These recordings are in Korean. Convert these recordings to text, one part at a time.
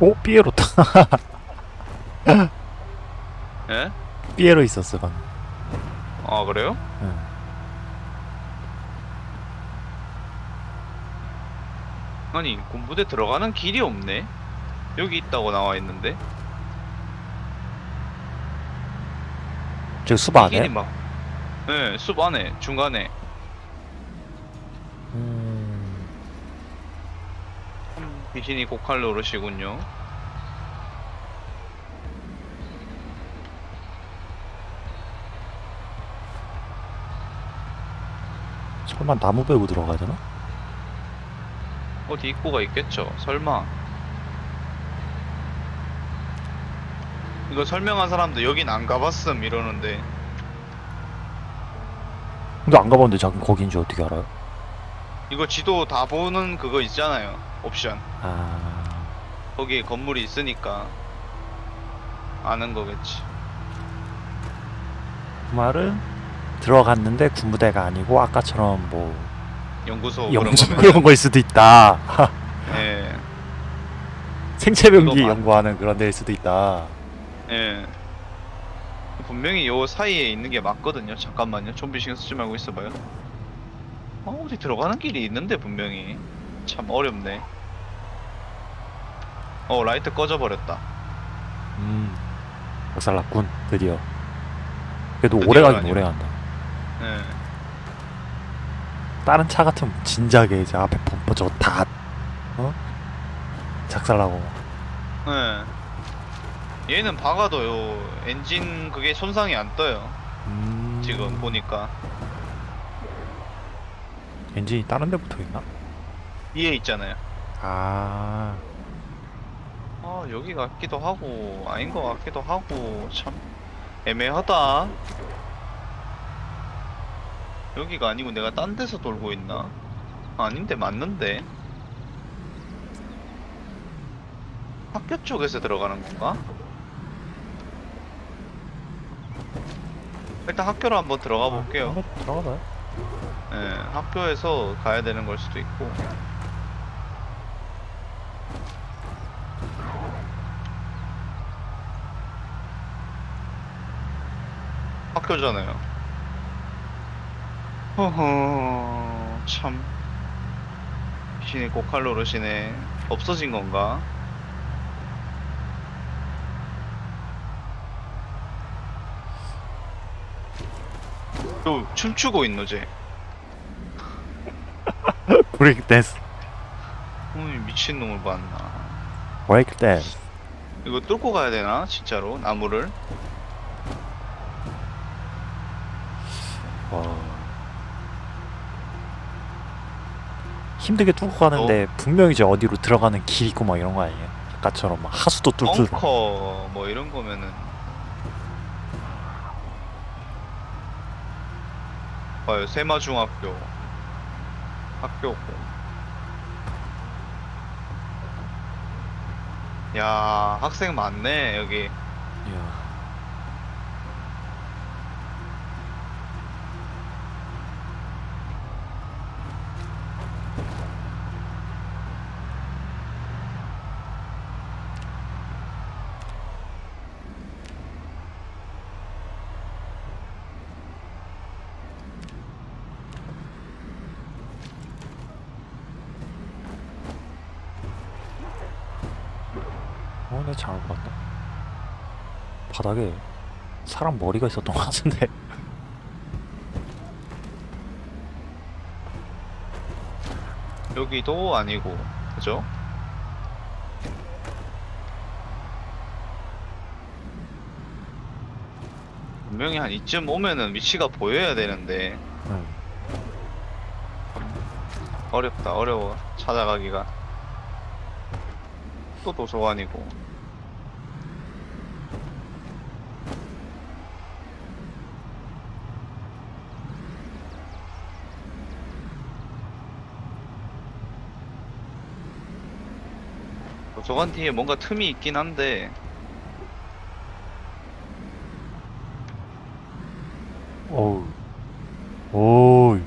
오 삐에로다 예? 삐에로 있었어 방금 아 그래요? 응. 아니 군부대 들어가는 길이 없네 여기 있다고 나와 있는데 저기 숲이 안에 막 예, 숲 안에 중간에 귀신이 고칼로 오르시군요. 설마 나무 베고 들어가야 되나? 어디 입구가 있겠죠. 설마. 이거 설명한 사람도 여긴 안 가봤음 이러는데. 근데 안 가봤는데 자기 거기인지 어떻게 알아요? 이거 지도 다 보는 그거 있잖아요 옵션. 아... 거기에 건물이 있으니까 아는 거겠지. 그 말은 들어갔는데 군부대가 아니고 아까처럼 뭐 연구소 연구소 그런 거일 수도 있다. 예, 생체병기. 연구하는 그런 데일 수도 있다. 예. 분명히 요 사이에 있는 게 맞거든요. 잠깐만요. 좀비 신경 쓰지 말고 있어봐요. 어, 어디 들어가는 길이 있는데 분명히 참 어렵네 어 라이트 꺼져버렸다 음 박살났군 드디어 그래도 드디어 오래 가긴. 오래 간다 예. 다른 차 같으면 진작에 이제 앞에 범퍼 저거 다 어? 작살나고 예. 얘는 박아도 요 엔진 그게 손상이 안 떠요 음... 지금 보니까 엔진이 다른 데 붙어있나? 위에 있잖아요. 아... 아 여기 같기도 하고 아닌 것 같기도 하고 참 애매하다. 여기가 아니고 내가 딴 데서 돌고 있나? 아닌데 맞는데? 학교 쪽에서 들어가는 건가? 일단 학교로 한번 들어가 볼게요. 한번 들어가봐요. 예, 학교에서 가야 되는 걸 수도 있고. 학교잖아요. 허허, 참. 귀신이 고칼 노릇이네. 없어진 건가? 또 춤추고 있노 쟤. 브레이크 댄스 어이 미친놈을 봤나 브레이크 댄스 이거 뚫고 가야 되나 진짜로 나무를 와... 힘들게 뚫고 가는데 분명히 이제 어디로 들어가는 길 있고 막 이런 거 아니에요? 아까처럼 막 하수도 뚫고. 벙커 뭐 이런 거면은. 봐요 세마중학교. 학교고 야 학생 많네 여기. 이야. 어, 내가 잘못 봤나? 바닥에 사람 머리가 있었던 것 같은데 여기도 아니고 그죠? 분명히 한 이쯤 오면은 위치가 보여야 되는데 응. 어렵다 어려워 찾아가기가 또 도서관이고 저건 뒤에 뭔가 틈이 있긴 한데. 어우. 오이.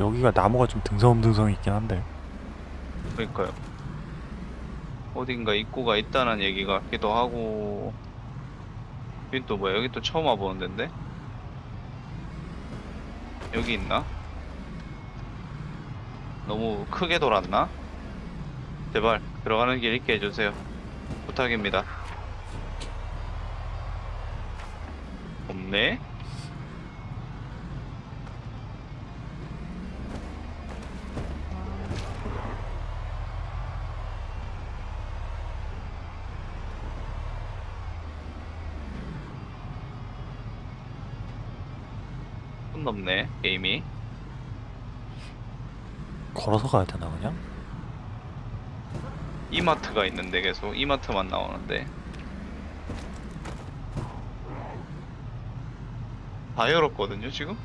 여기가 나무가 좀 등성등성 있긴 한데. 그러니까요. 어딘가 입구가 있다는 얘기 같기도 하고. 여기 또 뭐야? 여기 또 처음 와보는 데인데? 여기 있나? 너무 크게 돌았나? 제발 들어가는 길 있게 해주세요. 부탁입니다. 손 넘네 게임이 걸어서 가야 되나 그냥? 이마트가 있는데 계속 이마트만 나오는데 다 열었거든요 지금?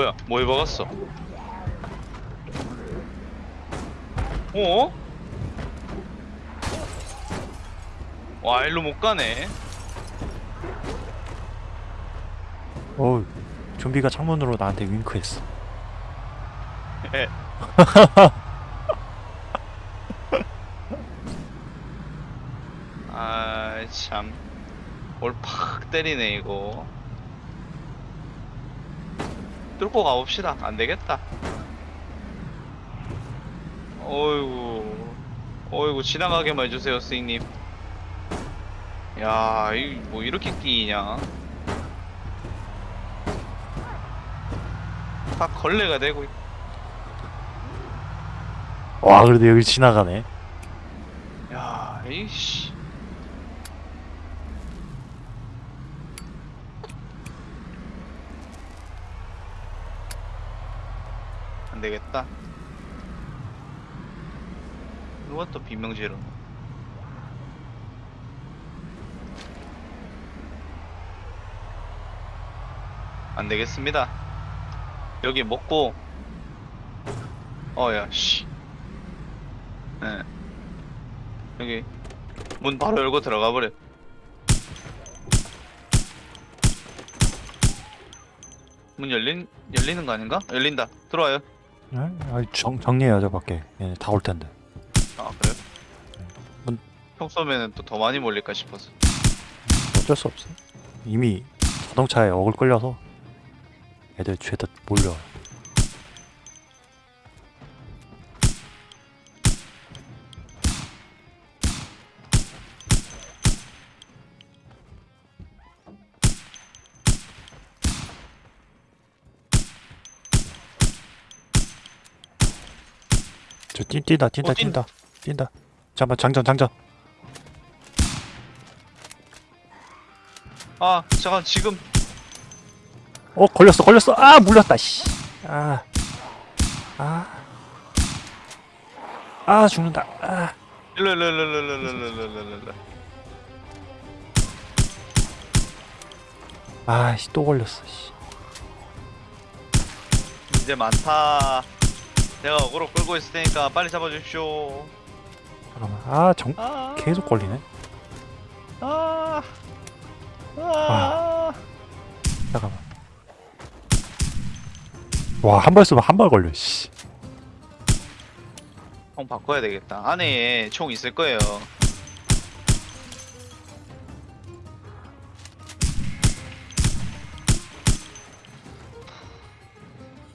뭐야 뭐 입어갔어 어? 와 일로 못 가네 어우 좀비가 창문으로 나한테 윙크했어 예. 아, 참. 올 팍 때리네, 이거. 뚫고 가봅시다. 안 되겠다. 어이구. 어이구, 지나가게만 해주세요, 스님. 야, 이, 뭐, 이렇게 끼냐. 다 걸레가 되고, 있- 와 그래도 여기 지나가네 야, 이씨. 안 되겠다. 누가 또 비명지르노? 안 되겠습니다. 여기 먹고, 어야, 씨. 예. 여기 문 바로 열고 들어가 버려. 문 열린 열리는 거 아닌가? 열린다. 들어와요. 네? 아, 정, 정리해야죠 밖에 얘네 다올 텐데 아 그래요? 문- 평소면은 또 더 많이 몰릴까 싶어서. 어쩔 수 없어 이미 자동차에 어글 끌려서 애들 죄다 몰려 저 뛴, 뛴다 뛴다 어, 뛴- 뛴다 뛴다. 잠깐 장전 장전. 아 잠깐 지금. 어 걸렸어 걸렸어. 아 물렸다 씨아아. 아, 죽는다. 아. 일로 일로 일로 일로 일로 일로 일로 일로 일로. 아씨 또 걸렸어 씨. 이제 많다. 내가 어그로 끌고 있을 테니까 빨리 잡아주십시오. 잠깐만 아정 아 계속 걸리네 아. 아. 잠깐만 와 한 발 쏘면 한 발 걸려 씨 총 바꿔야 되겠다. 안에 총 있을 거예요.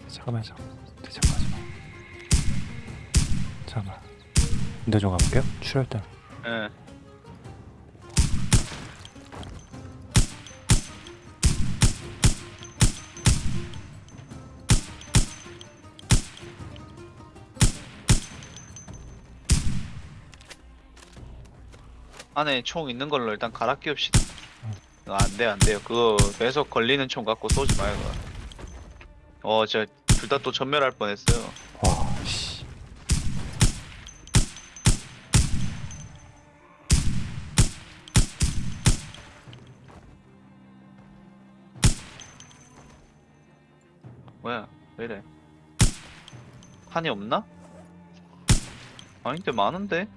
잠깐만 잠깐만 잠깐만 잠깐만 근데 좀 가볼게요 출혈 때 예. 안에 총 있는 걸로 일단 갈아 끼웁시다. 아, 안 돼요, 안 돼요. 그거 계속 걸리는 총 갖고 쏘지 마요. 그거. 어, 제가 둘다 또 전멸할 뻔했어요. 뭐야? 왜 이래? 한이 없나? 아닌데 많은데?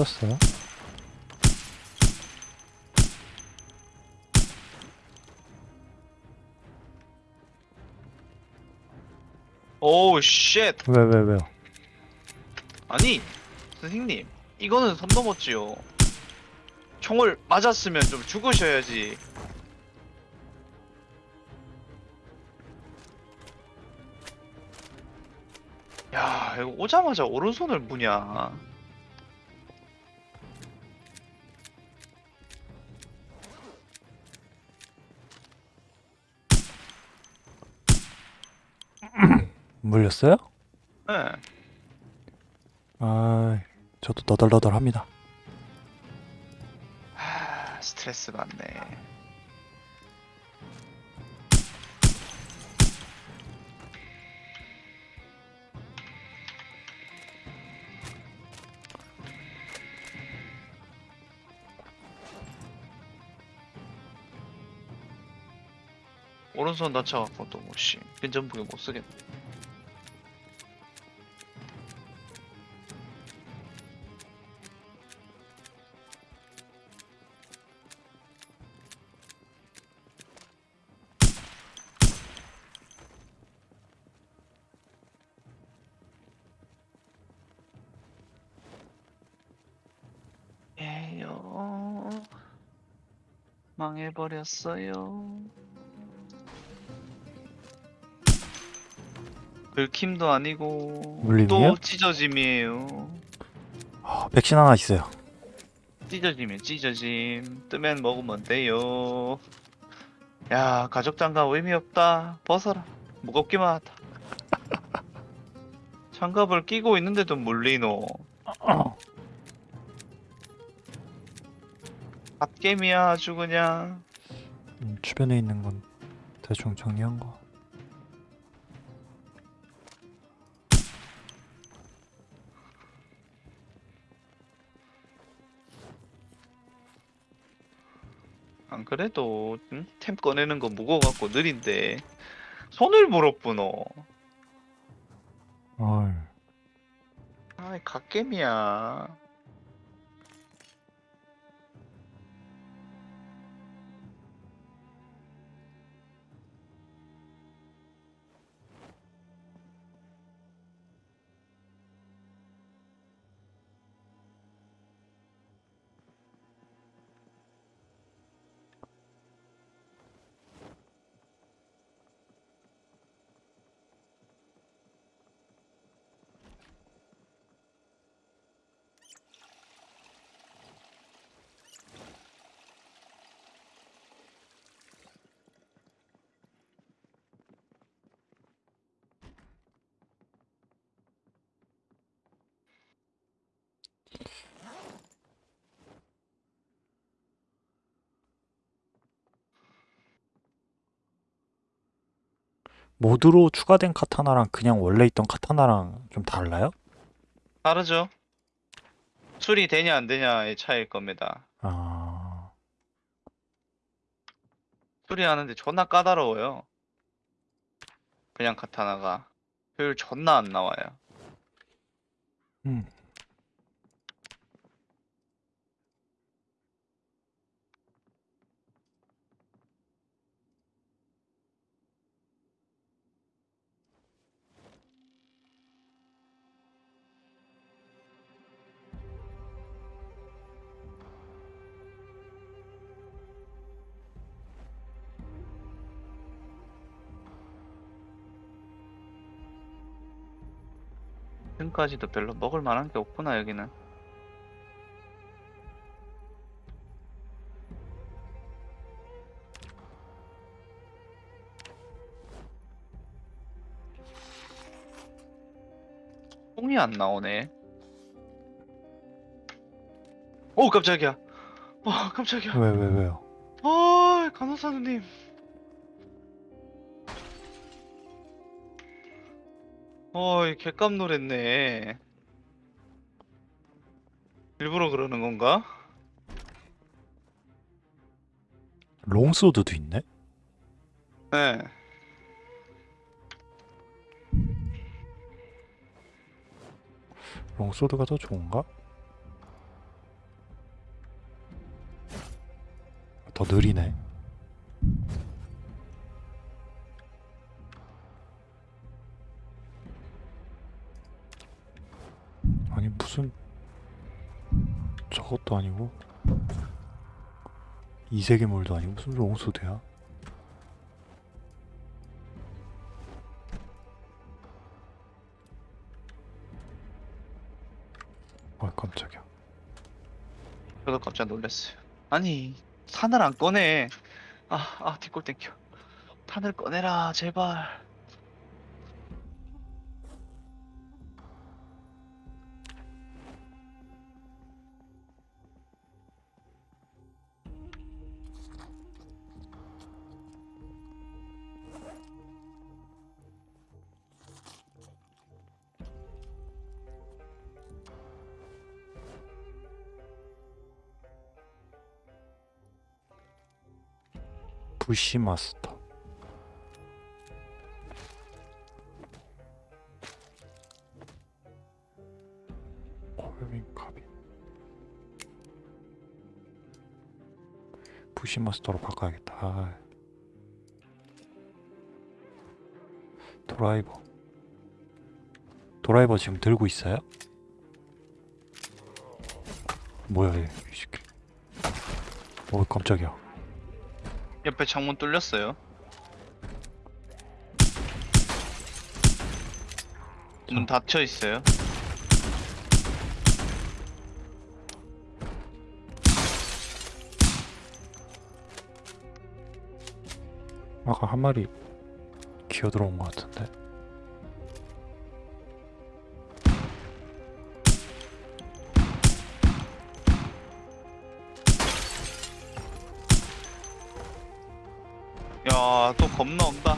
빼졌어요? 오우 쉣! 왜, 왜, 왜요? 아니 선생님 이거는 선 넘었지요. 총을 맞았으면 좀 죽으셔야지. 야 이거 오자마자 오른손을 무냐. 물렸어요? 예. 아, 저도 너덜너덜합니다. 하, 스트레스 받네. 오른손 다쳐갖고 또 뭐씨 근전부에 못 쓰겠네. 망해버렸어요. 긁힘도 아니고 물림이요? 또 찢어짐이에요. 아, 백신 하나 있어요. 찢어짐이 찢어짐. 뜨면 먹으면 돼요. 야 가죽 장갑 의미 없다. 벗어라. 무겁기만 하다. 장갑을 끼고 있는데도 물리노 갓겜이야 아주 그냥. 음, 주변에 있는 건 대충 정리한 거. 안 그래도 응? 템 꺼내는 거 무거워갖고 느린데. 손을 물어보노 어이, 아이 갓겜이야 모드로 추가된 카타나랑 그냥 원래 있던 카타나랑 좀 달라요? 다르죠. 수리 되냐 안 되냐의 차이일 겁니다. 아, 수리하는데 존나 까다로워요. 그냥 카타나가. 효율 존나 안 나와요. 음. 지금까지도 별로 먹을 만한 게 없구나 여기는. 똥이 안 나오네. 오 깜짝이야. 와 깜짝이야. 왜 왜 왜요? 아 간호사님. 어이 개깜 놀랬네. 일부러 그러는 건가? 롱소드도 있네? 네. 롱소드가 더 좋은가? 더 느리네. 아니 무슨 저것도 아니고 이세계물도 아니고 무슨 롱소드야? 아 깜짝이야. 저도 깜짝 놀랐어요. 아니 탄을 안 꺼내. 아, 아 뒷골 땡겨. 탄을 꺼내라 제발. 부시마스터. 콜빈 카빈. 부시마스터로 바꿔야겠다. 아. 드라이버. 드라이버 지금 들고 있어요? 뭐야 얘, 이 새끼. 어 깜짝이야. 옆에 창문 뚫렸어요. 문 닫혀 있어요. 아까 한 마리 기어 들어온 것 같은데. 야, 또 겁나 온다.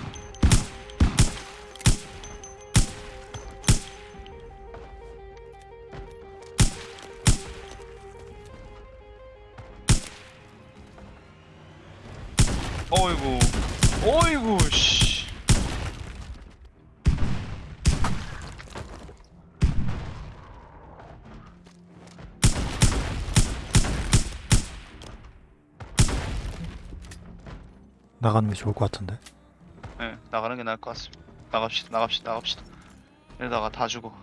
나가는 게 좋을 것 같은데. 네, 나가는 게 나을 것 같습니다. 나갑시다, 나갑시다, 나갑시다. 이러다가 다 죽어.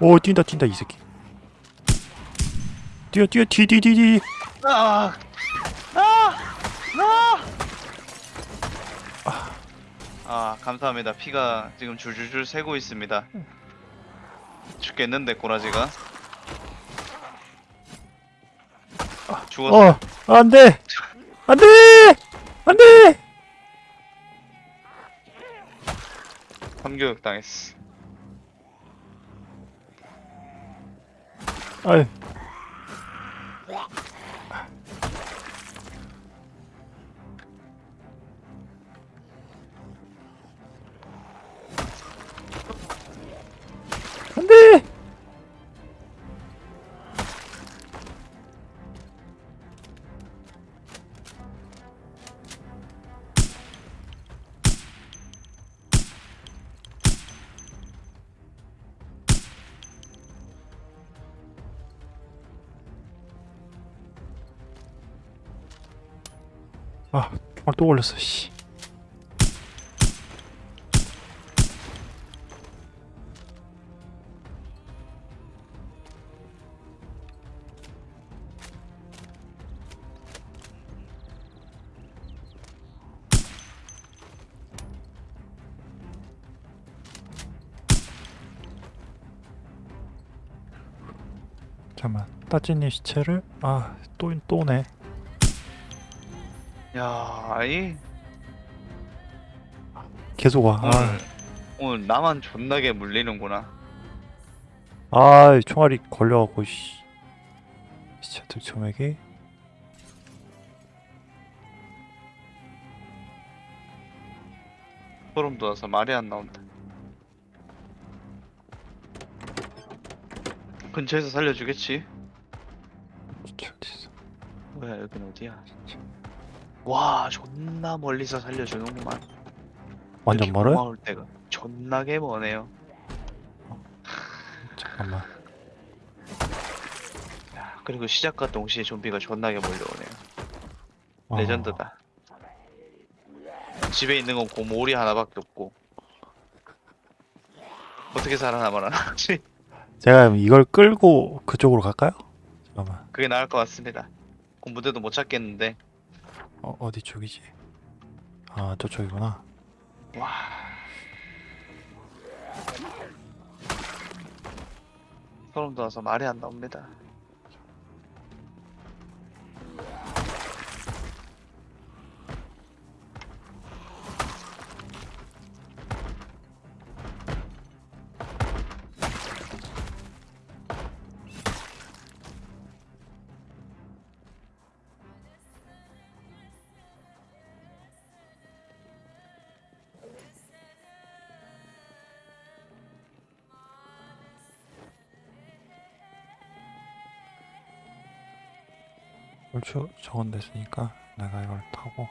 오 뛴다 뛴다 이 새끼. 뛰어 뛰어 디디디디. 아, 아, 아. 아, 감사합니다. 피가 지금 줄줄줄 새고 있습니다. 죽겠는데 꼬라지가. 죽었어. 어 안돼 안돼 안돼. 삼교육 당했어. 아유. 아, 아, 또 걸렸어, 씨. 잠깐만 따진이 시체를 아또 또 오네 야, 이 계속 와 오늘 아, 오늘 나만 존나게 물리는구나. 아 총알이 걸려갖고 씨 시체 들쳐매기 소름 돋아서 말이 안 나온다. 근처에서 살려주겠지? 뭐야 여긴 어디야? 와 존나 멀리서 살려주는구만. 완전 멀어요? 고마울 때가 존나게 머네요. 잠깐만 야, 그리고 시작과 동시에 좀비가 존나게 몰려오네요. 아, 레전드다. 집에 있는 건 고모리 하나밖에 없고 어떻게 살아남아나? 제가 이걸 끌고 그쪽으로 갈까요? 잠깐만 그게 나을 것 같습니다. 군부대도 못 찾겠는데 어, 어디 쪽이지? 아 저쪽이구나 와 소름 돋아서 말이 안 나옵니다. 얼추 저건 됐으니까 내가 이걸 타고.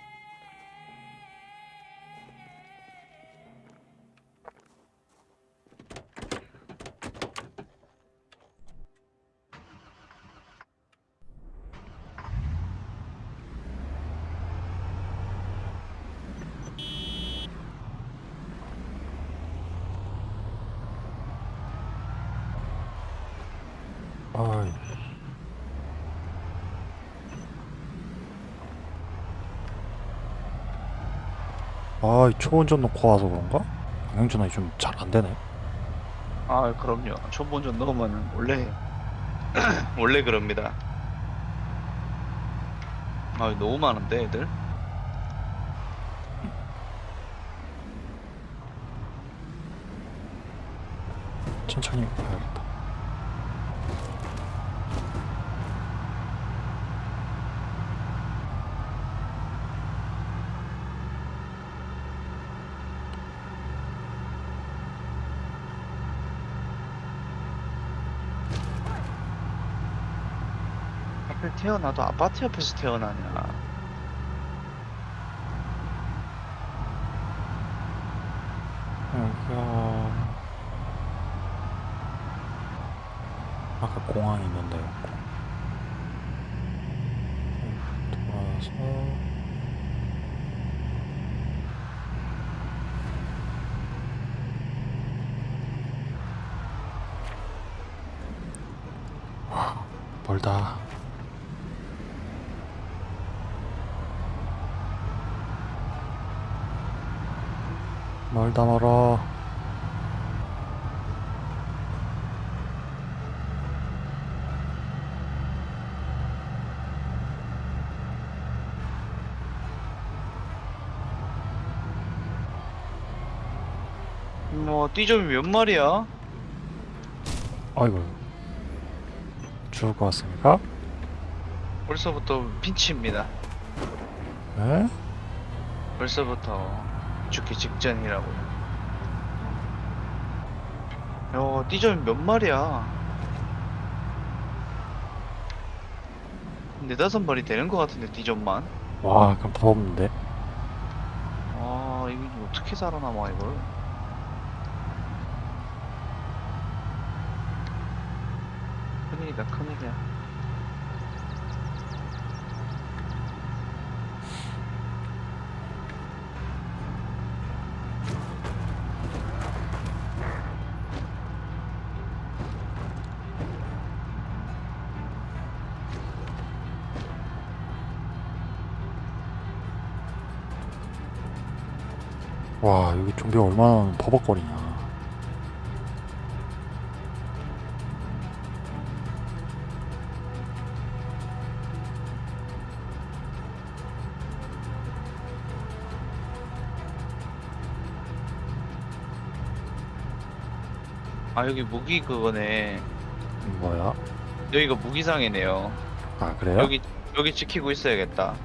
아이 아, 이 초운전 놓고 와서 그런가? 방향전환이 좀 잘 안 되네. 아 그럼요. 초본전 넣으면 원래 원래 그럽니다. 아 너무 많은데 애들. 천천히 가야겠다. 하필 태어나도 아파트 옆에서 태어나냐. 여기가 아까 공항 있는 데였고. 돌아서. 와 멀다 멀다 멀어 뭐 띠점이 몇 마리야? 아이고 죽을 것 같습니까? 벌써부터 핀치입니다. 에? 벌써부터 죽기 직전이라고요. 야, 띠점이 몇 마리야? 네다섯 마리 되는 것 같은데 띠점만? 와 그럼 더 없는데 아, 이거 어떻게 살아남아 이걸? 큰일이다, 큰일이야. 우리 얼마나 버벅거리냐 아 여기 무기 그거네 뭐야? 여기가 무기상이네요 아 그래요? 여기 여기 지키고 있어야겠다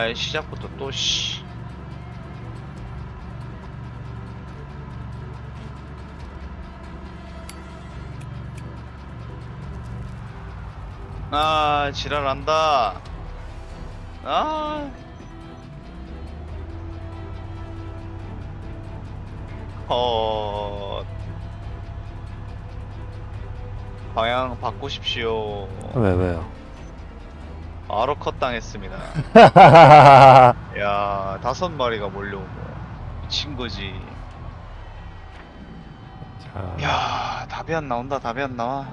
아 시작부터 또 씨. 아 지랄한다. 아. 어... 방향 바꾸십시오. 왜 왜요? 바로 컷 당했습니다. 야 다섯 마리가 몰려오고 미친 거지. 자. 야 답이 안 나온다 답이 안 나와.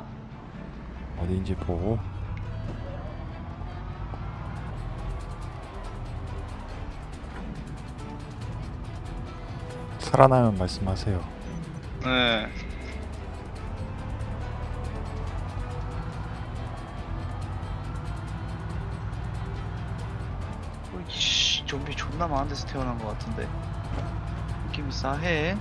어디인지 보고. 살아나면 말씀하세요. 네 좀비 존나 많은 데서 태어난 것 같은데. 느낌이 싸해.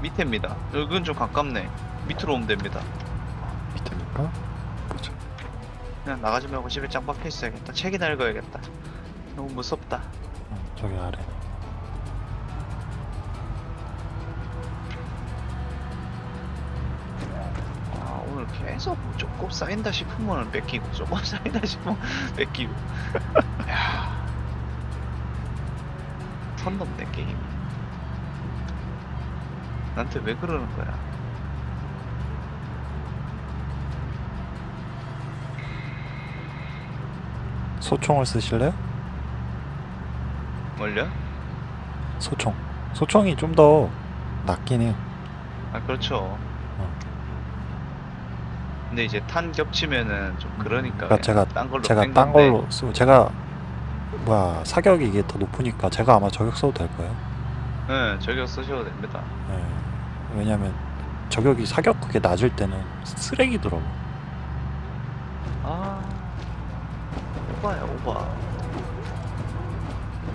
밑에입니다. 여긴 좀 가깝네. 밑으로 오면 됩니다. 밑에니까? 보자. 그냥 나가지 말고 집에 짱 박혀 있어야겠다. 책이나 읽어야겠다. 너무 무섭다. 어, 저기 아래. 계속 뭐 조금 쌓인다 싶으면 뺏기고 조금 쌓인다 싶으면 뺏기고 야. 선 넘네 게임이 나한테 왜 그러는 거야 소총을 쓰실래요? 뭘요? 소총. 소총이 좀 더 낫긴 해요. 아 그렇죠 근데 이제 탄 겹치면은 좀 그러니까 그러니까 제가 딴 걸로 제가 뺀 딴 건데. 걸로 쓰고 제가 뭐야 사격이 이게 더 높으니까 제가 아마 저격 써도 될 거예요. 네 저격 쓰셔도 됩니다 예. 왜냐면 저격이 사격 그게 낮을 때는 쓰레기더라고. 아 오바야 오바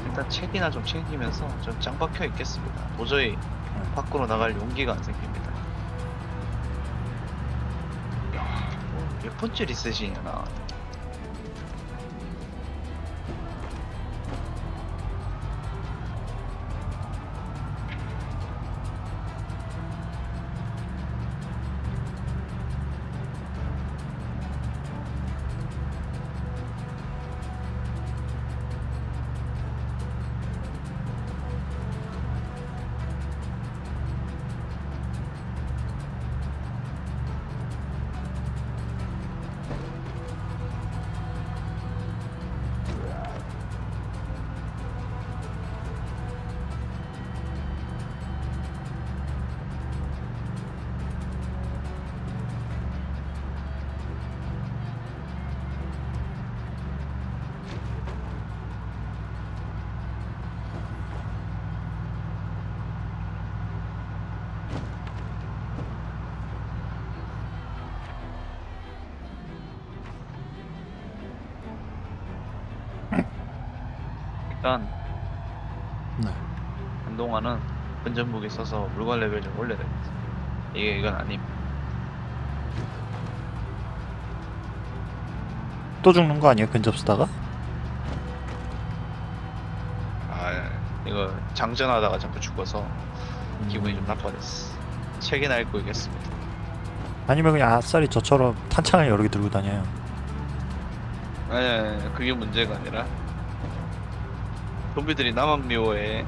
일단 책이나 좀 챙기면서 좀 짱 박혀 있겠습니다 도저히 음. 밖으로 나갈 용기가 안 생깁니다 뭐몇 번째 리셋이냐 나 일단 네. 한동안은 근접무기 써서 물건 레벨 좀 올려야 되겠어 이게 이건 아님 또 죽는 거 아니에요? 근접 쓰다가? 아 이거 장전하다가 자꾸 죽어서 기분이 좀 나빠졌어 책이나 읽고 있겠습니다 아니면 그냥 아싸리 저처럼 탄창을 여러 개 들고 다녀요. 아니, 아니, 아니, 그게 문제가 아니라 좀비들이 나만 미워해